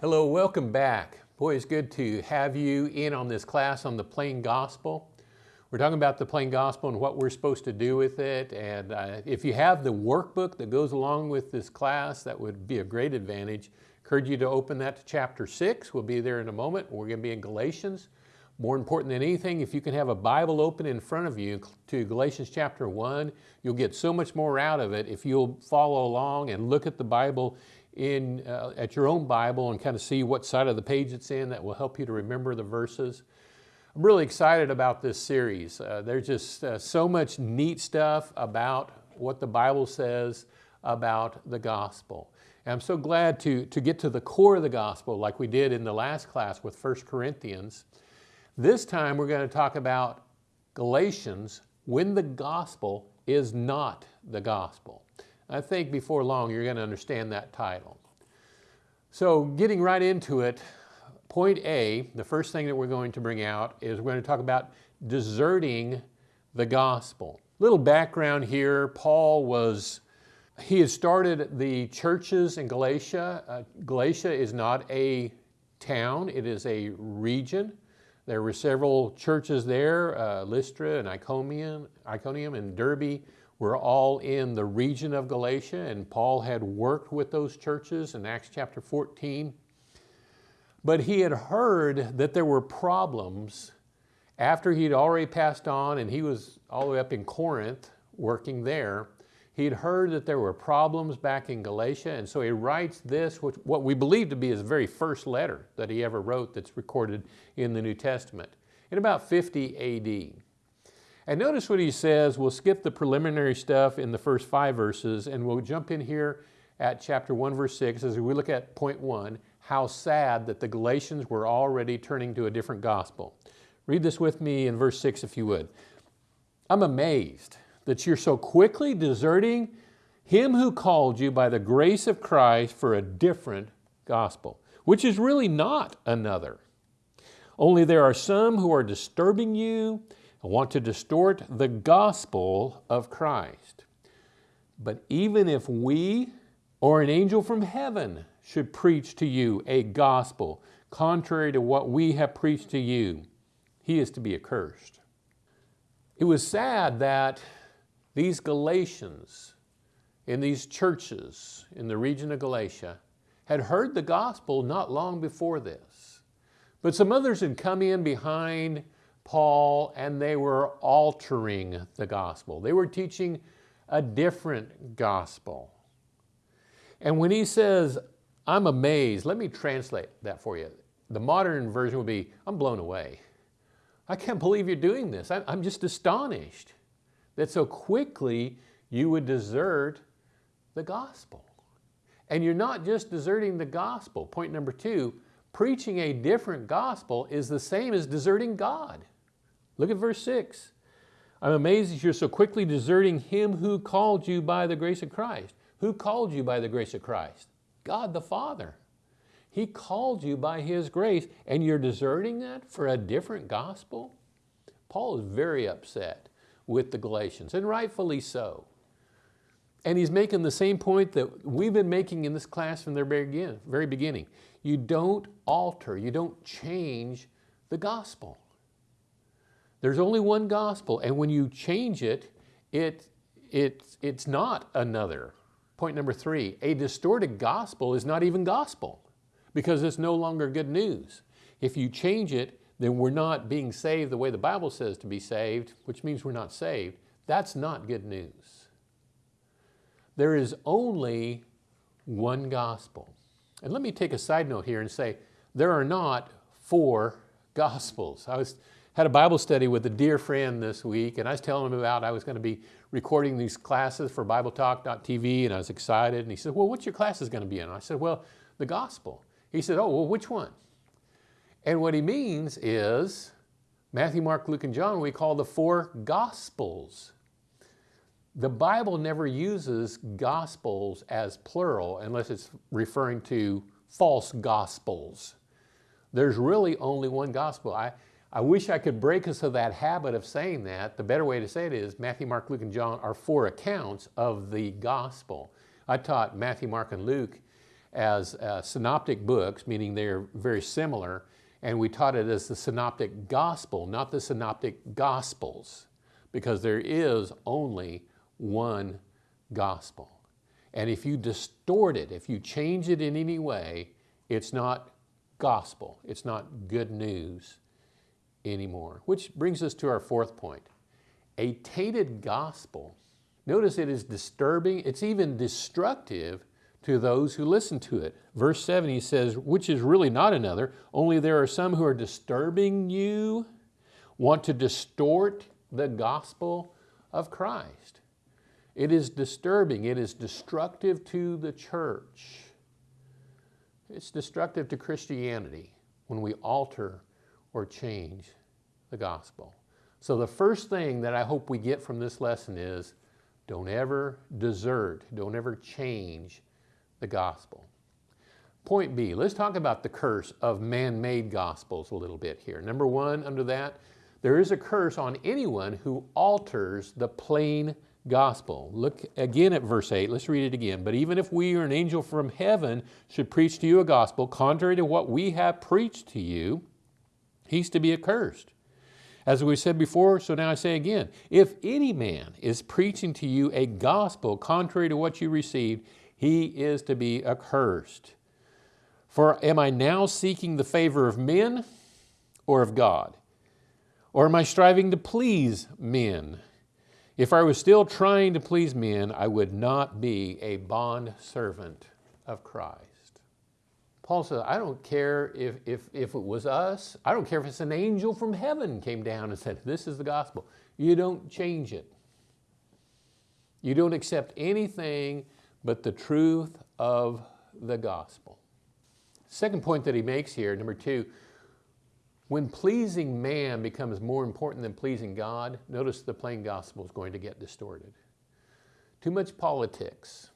Hello, welcome back. Boy, it's good to have you in on this class on the plain gospel. We're talking about the plain gospel and what we're supposed to do with it. And uh, if you have the workbook that goes along with this class, that would be a great advantage. Encourage you to open that to chapter six. We'll be there in a moment. We're going to be in Galatians. More important than anything, if you can have a Bible open in front of you to Galatians chapter one, you'll get so much more out of it if you'll follow along and look at the Bible in, uh, at your own Bible and kind of see what side of the page it's in that will help you to remember the verses. I'm really excited about this series. Uh, there's just uh, so much neat stuff about what the Bible says about the gospel. And I'm so glad to, to get to the core of the gospel like we did in the last class with 1 Corinthians. This time we're going to talk about Galatians when the gospel is not the gospel. I think before long you're going to understand that title. So getting right into it, point A, the first thing that we're going to bring out is we're going to talk about deserting the gospel. Little background here, Paul was, he had started the churches in Galatia. Uh, Galatia is not a town, it is a region. There were several churches there, uh, Lystra and Iconium, Iconium and Derbe were all in the region of Galatia and Paul had worked with those churches in Acts chapter 14. But he had heard that there were problems after he'd already passed on and he was all the way up in Corinth working there. He'd heard that there were problems back in Galatia and so he writes this, which, what we believe to be his very first letter that he ever wrote that's recorded in the New Testament in about 50 AD. And notice what he says, we'll skip the preliminary stuff in the first five verses and we'll jump in here at chapter 1 verse 6 as we look at point 1, how sad that the Galatians were already turning to a different gospel. Read this with me in verse 6 if you would. I'm amazed that you're so quickly deserting him who called you by the grace of Christ for a different gospel, which is really not another. Only there are some who are disturbing you want to distort the gospel of Christ. But even if we or an angel from heaven should preach to you a gospel contrary to what we have preached to you, he is to be accursed. It was sad that these Galatians in these churches in the region of Galatia had heard the gospel not long before this. But some others had come in behind Paul and they were altering the gospel. They were teaching a different gospel. And when he says, I'm amazed, let me translate that for you. The modern version would be, I'm blown away. I can't believe you're doing this. I'm just astonished that so quickly you would desert the gospel. And you're not just deserting the gospel. Point number two, preaching a different gospel is the same as deserting God. Look at verse 6. I'm amazed that you're so quickly deserting him who called you by the grace of Christ. Who called you by the grace of Christ? God the Father. He called you by His grace and you're deserting that for a different gospel? Paul is very upset with the Galatians and rightfully so. And he's making the same point that we've been making in this class from the very beginning. You don't alter, you don't change the gospel. There's only one gospel, and when you change it, it, it, it's not another. Point number three, a distorted gospel is not even gospel because it's no longer good news. If you change it, then we're not being saved the way the Bible says to be saved, which means we're not saved. That's not good news. There is only one gospel. And let me take a side note here and say, there are not four gospels. I was had a Bible study with a dear friend this week and I was telling him about I was going to be recording these classes for BibleTalk.tv and I was excited and he said, well, what's your classes going to be in? And I said, well, the gospel. He said, oh, well, which one? And what he means is Matthew, Mark, Luke, and John we call the four gospels. The Bible never uses gospels as plural unless it's referring to false gospels. There's really only one gospel. I, I wish I could break us of that habit of saying that. The better way to say it is Matthew, Mark, Luke, and John are four accounts of the gospel. I taught Matthew, Mark, and Luke as uh, synoptic books, meaning they're very similar, and we taught it as the synoptic gospel, not the synoptic gospels, because there is only one gospel. And if you distort it, if you change it in any way, it's not gospel, it's not good news anymore. Which brings us to our fourth point. A tainted gospel, notice it is disturbing, it's even destructive to those who listen to it. Verse 7, he says, which is really not another, only there are some who are disturbing you, want to distort the gospel of Christ. It is disturbing, it is destructive to the church. It's destructive to Christianity when we alter or change the gospel. So the first thing that I hope we get from this lesson is don't ever desert, don't ever change the gospel. Point B, let's talk about the curse of man-made gospels a little bit here. Number one, under that, there is a curse on anyone who alters the plain gospel. Look again at verse 8. Let's read it again. But even if we or an angel from heaven should preach to you a gospel contrary to what we have preached to you, he's to be accursed. As we said before, so now I say again, if any man is preaching to you a gospel contrary to what you received, he is to be accursed. For am I now seeking the favor of men or of God? Or am I striving to please men? If I was still trying to please men, I would not be a bond servant of Christ. Paul says, I don't care if, if, if it was us, I don't care if it's an angel from heaven came down and said, this is the gospel. You don't change it. You don't accept anything but the truth of the gospel. Second point that he makes here, number two, when pleasing man becomes more important than pleasing God, notice the plain gospel is going to get distorted. Too much politics.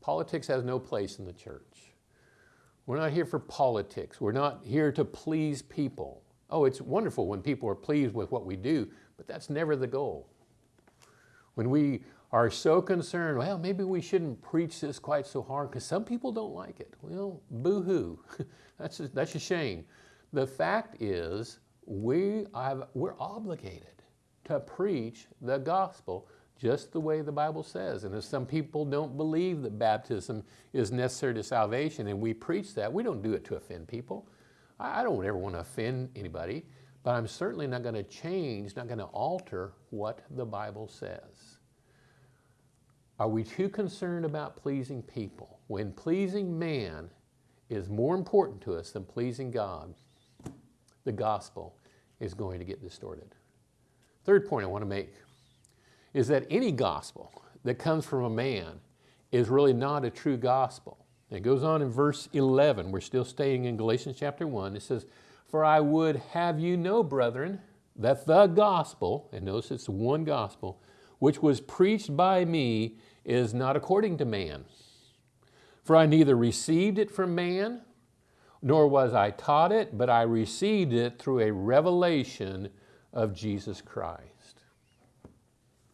Politics has no place in the church. We're not here for politics. We're not here to please people. Oh, it's wonderful when people are pleased with what we do, but that's never the goal. When we are so concerned, well, maybe we shouldn't preach this quite so hard because some people don't like it. Well, boo-hoo. that's, a, that's a shame. The fact is we have, we're obligated to preach the gospel just the way the Bible says. And if some people don't believe that baptism is necessary to salvation and we preach that, we don't do it to offend people. I don't ever want to offend anybody, but I'm certainly not going to change, not going to alter what the Bible says. Are we too concerned about pleasing people? When pleasing man is more important to us than pleasing God, the gospel is going to get distorted. Third point I want to make is that any gospel that comes from a man is really not a true gospel. It goes on in verse 11. We're still staying in Galatians chapter 1. It says, For I would have you know, brethren, that the gospel, and notice it's one gospel, which was preached by me is not according to man. For I neither received it from man, nor was I taught it, but I received it through a revelation of Jesus Christ.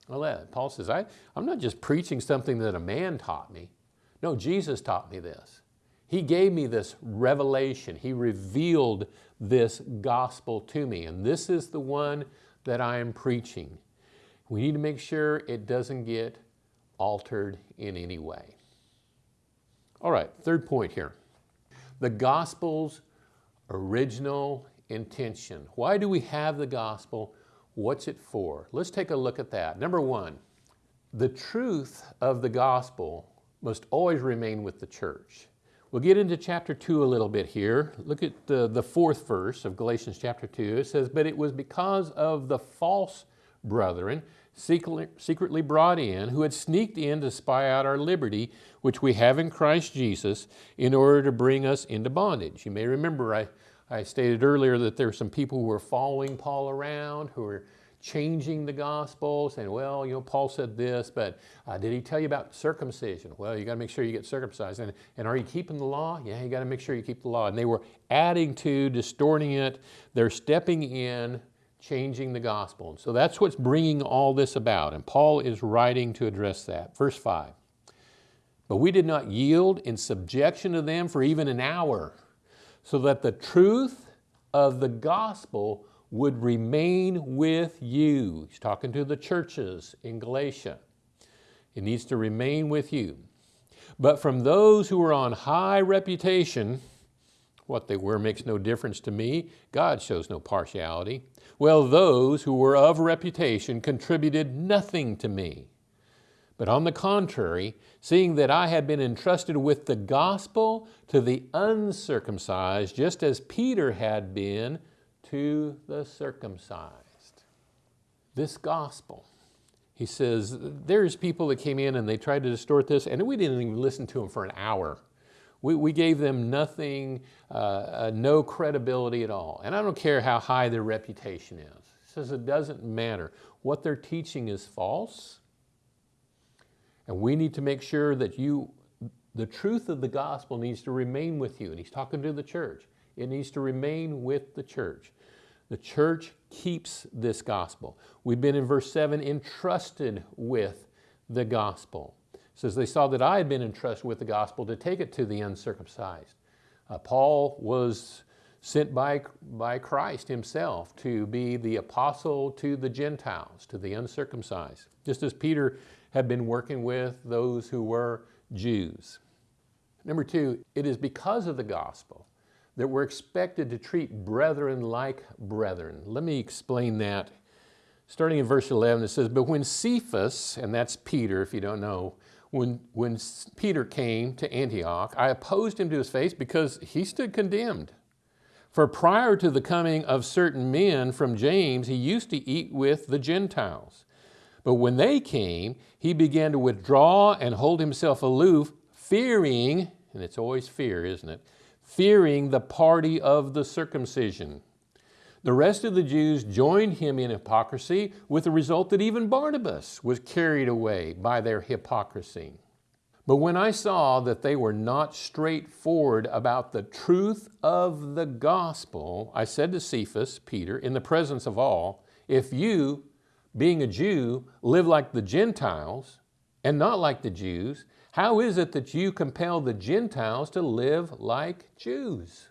Well, Paul says, I, I'm not just preaching something that a man taught me. No, Jesus taught me this. He gave me this revelation. He revealed this gospel to me, and this is the one that I am preaching. We need to make sure it doesn't get altered in any way. All right, third point here. The gospel's original intention. Why do we have the gospel? What's it for? Let's take a look at that. Number one, the truth of the gospel must always remain with the church. We'll get into chapter 2 a little bit here. Look at the, the fourth verse of Galatians chapter 2. It says, But it was because of the false brethren secretly brought in, who had sneaked in to spy out our liberty, which we have in Christ Jesus, in order to bring us into bondage. You may remember I, I stated earlier that there were some people who were following Paul around, who were changing the gospel, saying, well, you know, Paul said this, but uh, did he tell you about circumcision? Well, you got to make sure you get circumcised. And, and are you keeping the law? Yeah, you got to make sure you keep the law. And they were adding to, distorting it. They're stepping in changing the gospel. And so that's what's bringing all this about. And Paul is writing to address that. Verse 5. But we did not yield in subjection to them for even an hour, so that the truth of the gospel would remain with you. He's talking to the churches in Galatia. It needs to remain with you. But from those who were on high reputation, what they were makes no difference to me. God shows no partiality. Well, those who were of reputation contributed nothing to me. But on the contrary, seeing that I had been entrusted with the gospel to the uncircumcised, just as Peter had been to the circumcised. This gospel, he says, there's people that came in and they tried to distort this, and we didn't even listen to them for an hour. We, we gave them nothing, uh, uh, no credibility at all. And I don't care how high their reputation is. He says it doesn't matter. What they're teaching is false. And we need to make sure that you, the truth of the gospel needs to remain with you. And he's talking to the church. It needs to remain with the church. The church keeps this gospel. We've been in verse 7 entrusted with the gospel. Says, They saw that I had been entrusted with the gospel to take it to the uncircumcised. Uh, Paul was sent by, by Christ himself to be the apostle to the Gentiles, to the uncircumcised, just as Peter had been working with those who were Jews. Number two, it is because of the gospel that we're expected to treat brethren like brethren. Let me explain that. Starting in verse 11, it says, But when Cephas, and that's Peter if you don't know, when, when Peter came to Antioch, I opposed him to his face because he stood condemned. For prior to the coming of certain men from James, he used to eat with the Gentiles. But when they came, he began to withdraw and hold himself aloof, fearing, and it's always fear, isn't it? fearing the party of the circumcision. The rest of the Jews joined him in hypocrisy with the result that even Barnabas was carried away by their hypocrisy. But when I saw that they were not straightforward about the truth of the gospel, I said to Cephas, Peter, in the presence of all, if you, being a Jew, live like the Gentiles and not like the Jews, how is it that you compel the Gentiles to live like Jews?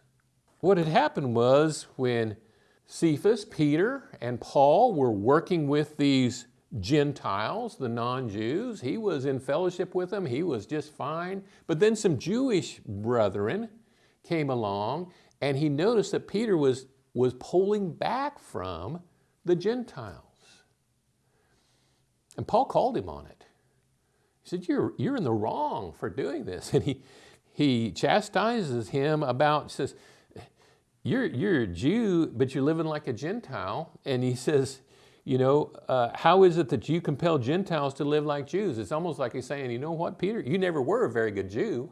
What had happened was when Cephas, Peter, and Paul were working with these Gentiles, the non-Jews, he was in fellowship with them, he was just fine. But then some Jewish brethren came along and he noticed that Peter was, was pulling back from the Gentiles. And Paul called him on it. He said, you're, you're in the wrong for doing this. And he, he chastises him about, says, you're, you're a Jew, but you're living like a Gentile. And he says, you know, uh, how is it that you compel Gentiles to live like Jews? It's almost like he's saying, you know what, Peter, you never were a very good Jew.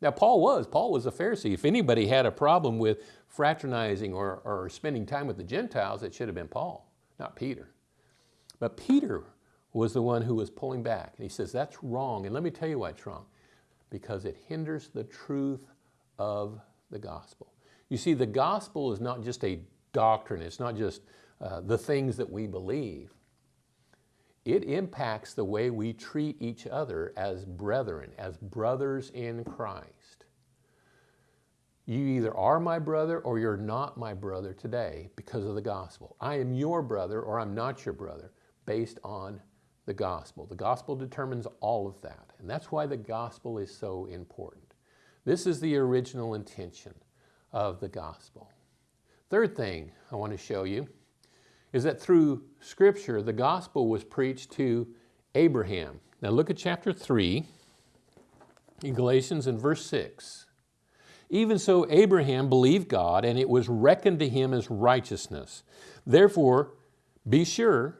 Now, Paul was. Paul was a Pharisee. If anybody had a problem with fraternizing or, or spending time with the Gentiles, it should have been Paul, not Peter. But Peter was the one who was pulling back. And he says, that's wrong. And let me tell you why it's wrong. Because it hinders the truth of the gospel. You see, the gospel is not just a doctrine. It's not just uh, the things that we believe. It impacts the way we treat each other as brethren, as brothers in Christ. You either are my brother or you're not my brother today because of the gospel. I am your brother or I'm not your brother based on the gospel. The gospel determines all of that, and that's why the gospel is so important. This is the original intention of the gospel. Third thing I want to show you is that through Scripture, the gospel was preached to Abraham. Now look at chapter 3 in Galatians in verse 6. Even so, Abraham believed God, and it was reckoned to him as righteousness. Therefore, be sure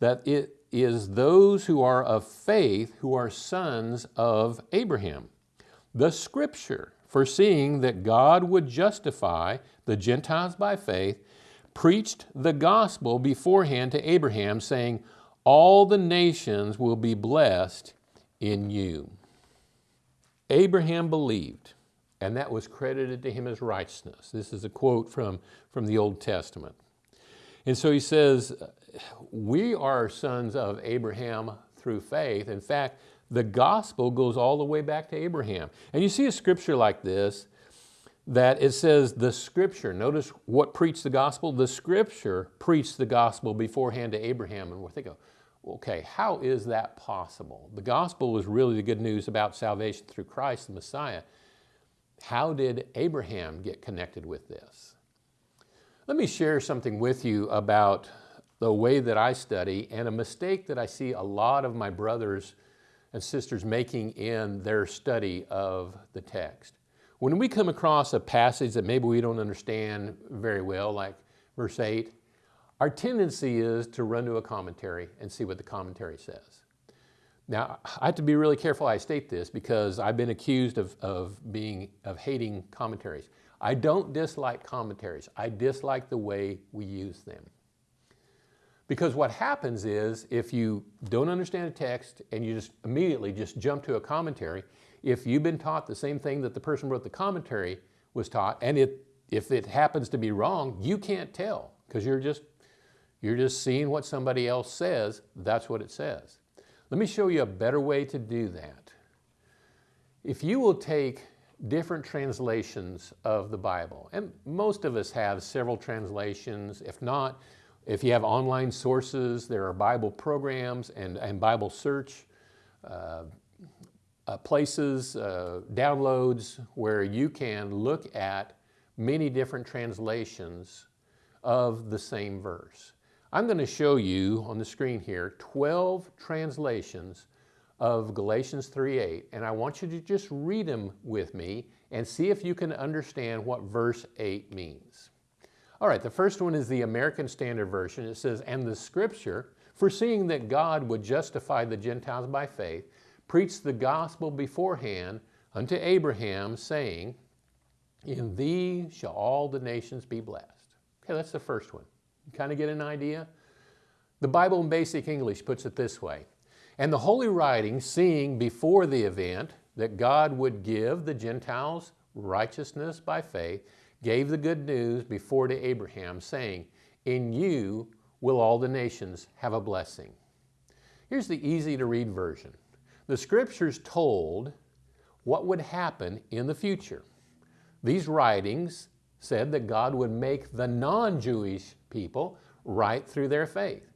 that it is those who are of faith who are sons of Abraham. The scripture, foreseeing that God would justify the Gentiles by faith, preached the gospel beforehand to Abraham, saying, All the nations will be blessed in you. Abraham believed, and that was credited to him as righteousness. This is a quote from, from the Old Testament. And so he says, we are sons of Abraham through faith. In fact, The gospel goes all the way back to Abraham. And you see a scripture like this that it says the scripture, notice what preached the gospel? The scripture preached the gospel beforehand to Abraham. And we're thinking, okay, how is that possible? The gospel was really the good news about salvation through Christ, the Messiah. How did Abraham get connected with this? Let me share something with you about the way that I study and a mistake that I see a lot of my brothers and sisters making in their study of the text. When we come across a passage that maybe we don't understand very well, like verse 8, our tendency is to run to a commentary and see what the commentary says. Now, I have to be really careful I state this because I've been accused of, of, being, of hating commentaries. I don't dislike commentaries. I dislike the way we use them. Because what happens is if you don't understand a text and you just immediately just jump to a commentary, if you've been taught the same thing that the person wrote the commentary was taught, and it, if it happens to be wrong, you can't tell because you're just, you're just seeing what somebody else says, that's what it says. Let me show you a better way to do that. If you will take different translations of the Bible, and most of us have several translations, if not, if you have online sources, there are Bible programs and, and Bible search uh, uh, places, uh, downloads where you can look at many different translations of the same verse. I'm going to show you on the screen here 12 translations of Galatians 3.8 and I want you to just read them with me and see if you can understand what verse 8 means. All right, the first one is the American Standard Version. It says, and the scripture, foreseeing that God would justify the Gentiles by faith, preached the gospel beforehand unto Abraham, saying, In thee shall all the nations be blessed. Okay, that's the first one. You kind of get an idea? The Bible in basic English puts it this way. And the Holy Writing, seeing before the event that God would give the Gentiles righteousness by faith, gave the good news before to Abraham, saying, In you will all the nations have a blessing. Here's the easy to read version. The scriptures told what would happen in the future. These writings said that God would make the non-Jewish people right through their faith.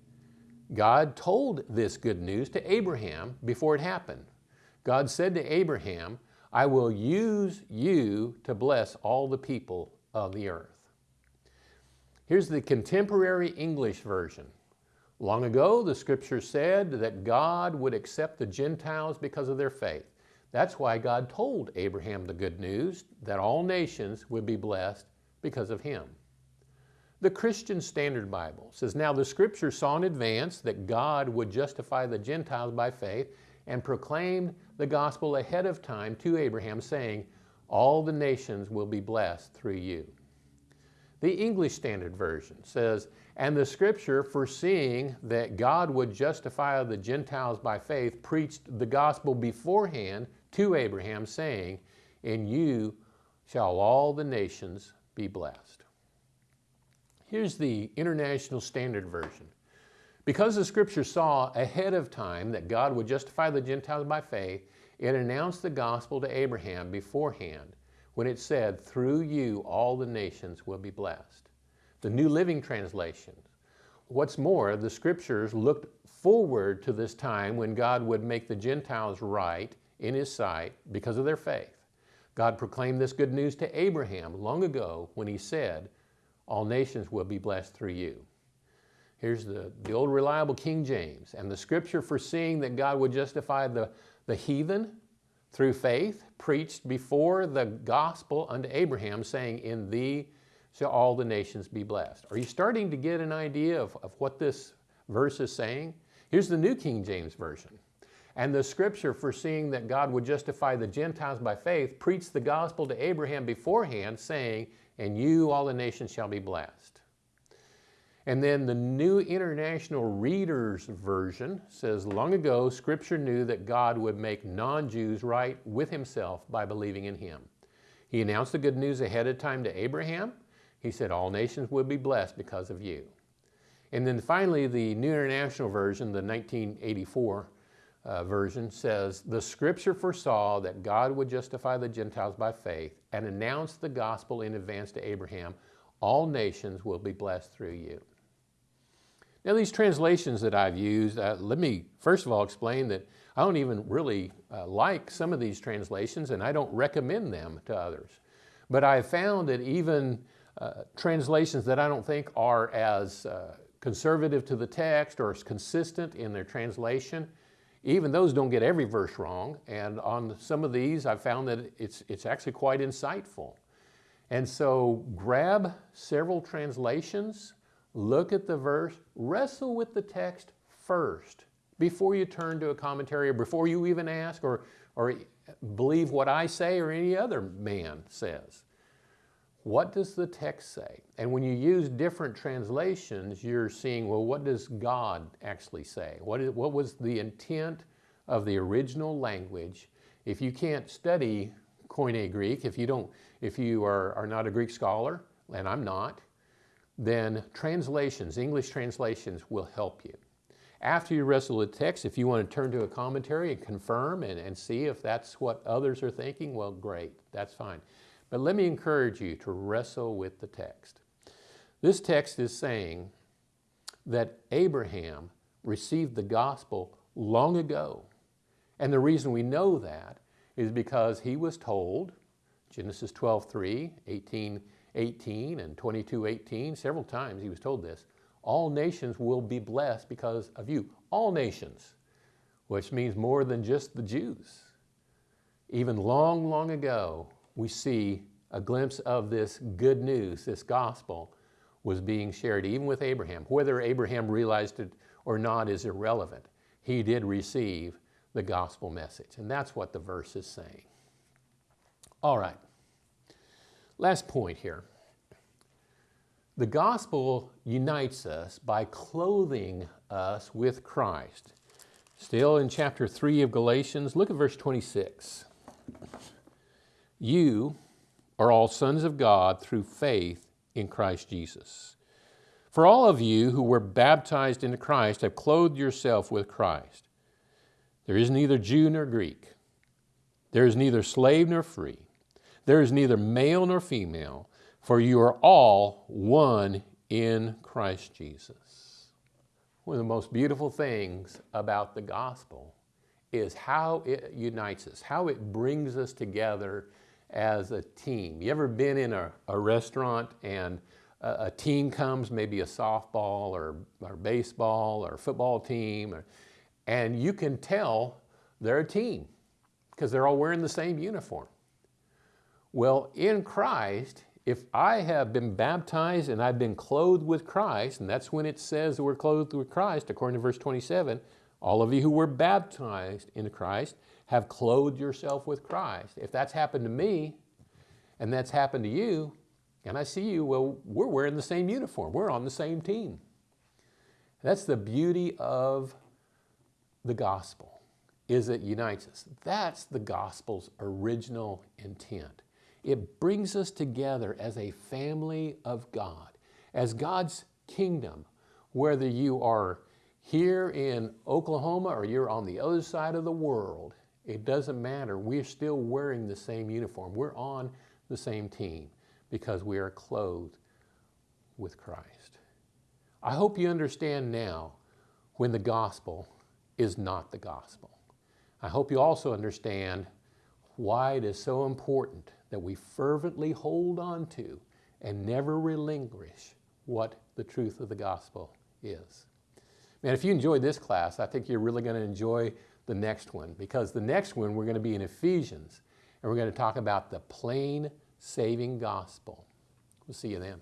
God told this good news to Abraham before it happened. God said to Abraham, I will use you to bless all the people of the earth. Here's the contemporary English version. Long ago, the scripture said that God would accept the Gentiles because of their faith. That's why God told Abraham the good news that all nations would be blessed because of him. The Christian Standard Bible says, Now the scripture saw in advance that God would justify the Gentiles by faith and proclaimed the gospel ahead of time to Abraham, saying, All the nations will be blessed through you. The English Standard Version says, and the scripture, foreseeing that God would justify the Gentiles by faith, preached the gospel beforehand to Abraham, saying, In you shall all the nations be blessed. Here's the International Standard Version. Because the scripture saw ahead of time that God would justify the Gentiles by faith, it announced the gospel to Abraham beforehand when it said, Through you all the nations will be blessed the New Living Translation. What's more, the scriptures looked forward to this time when God would make the Gentiles right in his sight because of their faith. God proclaimed this good news to Abraham long ago when he said, all nations will be blessed through you. Here's the, the old reliable King James. And the scripture foreseeing that God would justify the, the heathen through faith preached before the gospel unto Abraham, saying, In thee shall all the nations be blessed. Are you starting to get an idea of, of what this verse is saying? Here's the New King James Version. And the scripture foreseeing that God would justify the Gentiles by faith preached the gospel to Abraham beforehand, saying, And you, all the nations, shall be blessed. And then the New International Reader's Version says, Long ago, Scripture knew that God would make non-Jews right with himself by believing in him. He announced the good news ahead of time to Abraham, he said, all nations will be blessed because of you. And then finally, the New International Version, the 1984 uh, version says, The scripture foresaw that God would justify the Gentiles by faith and announced the gospel in advance to Abraham. All nations will be blessed through you. Now, these translations that I've used, uh, let me first of all explain that I don't even really uh, like some of these translations and I don't recommend them to others. But I've found that even uh, translations that I don't think are as uh, conservative to the text or as consistent in their translation, even those don't get every verse wrong. And on some of these, I've found that it's, it's actually quite insightful. And so grab several translations, look at the verse, wrestle with the text first before you turn to a commentary or before you even ask or, or believe what I say or any other man says. What does the text say? And when you use different translations, you're seeing, well, what does God actually say? What, is, what was the intent of the original language? If you can't study Koine Greek, if you, don't, if you are, are not a Greek scholar, and I'm not, then translations, English translations will help you. After you wrestle with text, if you want to turn to a commentary and confirm and, and see if that's what others are thinking, well, great, that's fine. But let me encourage you to wrestle with the text. This text is saying that Abraham received the gospel long ago. And the reason we know that is because he was told, Genesis 12, 3, 18, 18, and 22, 18, several times he was told this, all nations will be blessed because of you. All nations, which means more than just the Jews. Even long, long ago, we see a glimpse of this good news, this gospel was being shared even with Abraham. Whether Abraham realized it or not is irrelevant. He did receive the gospel message, and that's what the verse is saying. All right, last point here. The gospel unites us by clothing us with Christ. Still in chapter 3 of Galatians, look at verse 26. You are all sons of God through faith in Christ Jesus. For all of you who were baptized into Christ have clothed yourself with Christ. There is neither Jew nor Greek. There is neither slave nor free. There is neither male nor female, for you are all one in Christ Jesus. One of the most beautiful things about the gospel is how it unites us, how it brings us together as a team. You ever been in a, a restaurant and a, a, team comes, maybe a softball or, or baseball or football team, or, and you can tell they're a team because they're all wearing the same uniform. Well, in Christ, if I have been baptized and I've been clothed with Christ, and that's when it says that we're clothed with Christ, according to verse 27, all of you who were baptized in Christ have clothed yourself with Christ. If that's happened to me and that's happened to you, and I see you, well, we're wearing the same uniform. We're on the same team. That's the beauty of the gospel, is it unites us. That's the gospel's original intent. It brings us together as a family of God, as God's kingdom, whether you are here in Oklahoma or you're on the other side of the world, it doesn't matter. We're still wearing the same uniform. We're on the same team because we are clothed with Christ. I hope you understand now when the gospel is not the gospel. I hope you also understand why it is so important that we fervently hold on to and never relinquish what the truth of the gospel is. Man, if you enjoyed this class, I think you're really going to enjoy the next one because the next one we're going to be in Ephesians and we're going to talk about the plain saving gospel. We'll see you then.